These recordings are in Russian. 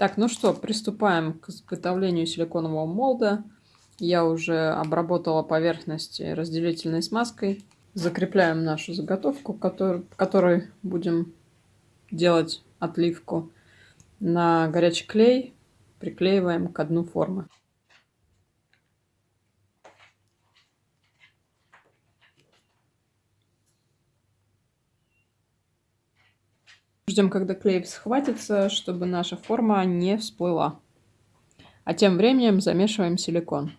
Так, ну что, приступаем к изготовлению силиконового молда. Я уже обработала поверхность разделительной смазкой. Закрепляем нашу заготовку, который, которой будем делать отливку. На горячий клей приклеиваем к дну формы. Ждем, когда клей схватится, чтобы наша форма не всплыла. А тем временем замешиваем силикон.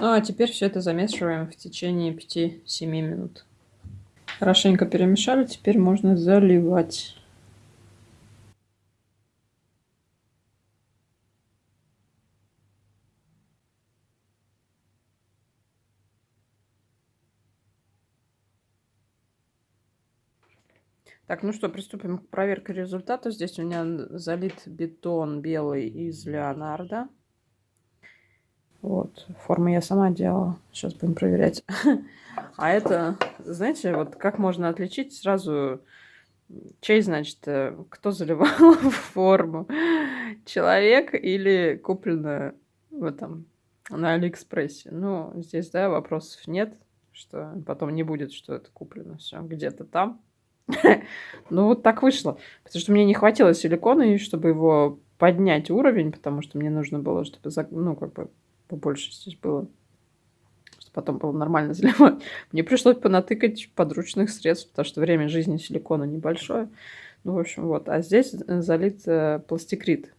Ну а теперь все это замешиваем в течение 5-7 минут. Хорошенько перемешали, теперь можно заливать. Так, ну что, приступим к проверке результата. Здесь у меня залит бетон белый из Леонардо. Вот, форму я сама делала. Сейчас будем проверять. А это, знаете, вот как можно отличить сразу, чей, значит, э, кто заливал форму? Человек или куплено в этом, на Алиэкспрессе? Ну, здесь, да, вопросов нет, что потом не будет, что это куплено все где-то там. Ну, вот так вышло. Потому что мне не хватило силикона, чтобы его поднять уровень, потому что мне нужно было, чтобы, ну, как бы побольше здесь было, чтобы потом было нормально заливать. Мне пришлось понатыкать подручных средств, потому что время жизни силикона небольшое. Ну, в общем, вот. А здесь залит э, пластикрит.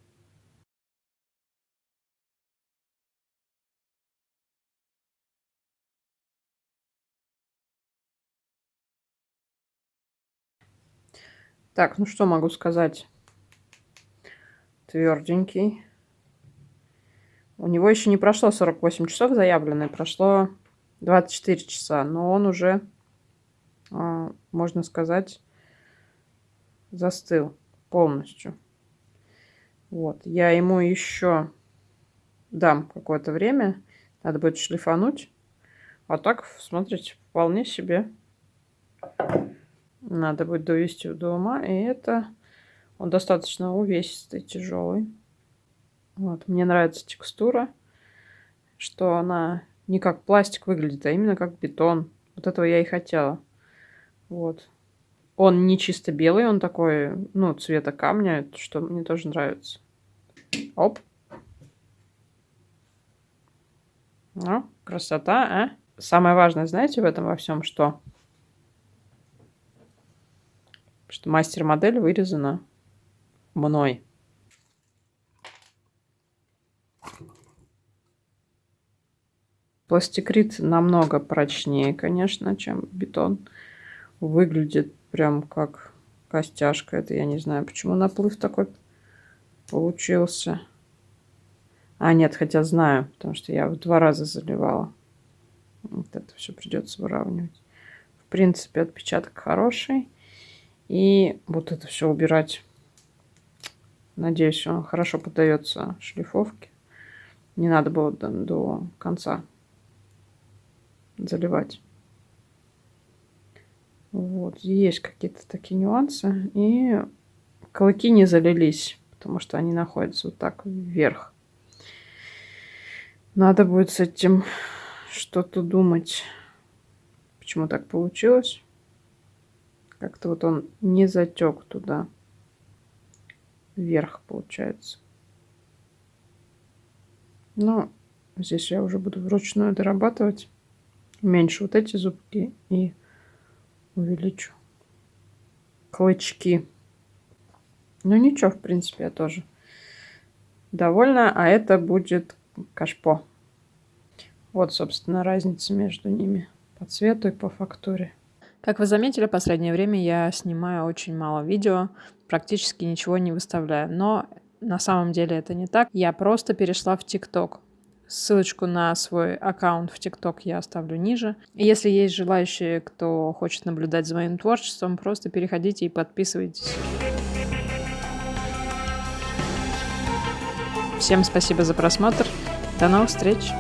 Так, ну что могу сказать? Тверденький. У него еще не прошло 48 часов заявленное, прошло 24 часа, но он уже, а, можно сказать, застыл полностью. Вот, я ему еще дам какое-то время, надо будет шлифануть. А так, смотрите, вполне себе надо будет довести до ума. И это он достаточно увесистый, тяжелый. Вот. Мне нравится текстура, что она не как пластик выглядит, а именно как бетон. Вот этого я и хотела. Вот. Он не чисто белый, он такой, ну, цвета камня, что мне тоже нравится. Оп. Ну, красота, а? Самое важное, знаете, в этом во всем что? Мастер-модель вырезана мной. Пластикрит намного прочнее, конечно, чем бетон. Выглядит прям как костяшка. Это я не знаю, почему наплыв такой получился. А, нет, хотя знаю, потому что я в два раза заливала. Вот это все придется выравнивать. В принципе, отпечаток хороший. И вот это все убирать. Надеюсь, он хорошо поддается шлифовке. Не надо было до, до конца заливать. Вот, есть какие-то такие нюансы. И клыки не залились, потому что они находятся вот так вверх. Надо будет с этим что-то думать, почему так получилось. Как-то вот он не затек туда. Вверх получается. Но здесь я уже буду вручную дорабатывать. Меньше вот эти зубки и увеличу клычки. Ну ничего, в принципе, я тоже довольна. А это будет кашпо. Вот, собственно, разница между ними по цвету и по фактуре. Как вы заметили, в последнее время я снимаю очень мало видео, практически ничего не выставляю. Но на самом деле это не так. Я просто перешла в ТикТок. Ссылочку на свой аккаунт в ТикТок я оставлю ниже. Если есть желающие, кто хочет наблюдать за моим творчеством, просто переходите и подписывайтесь. Всем спасибо за просмотр. До новых встреч!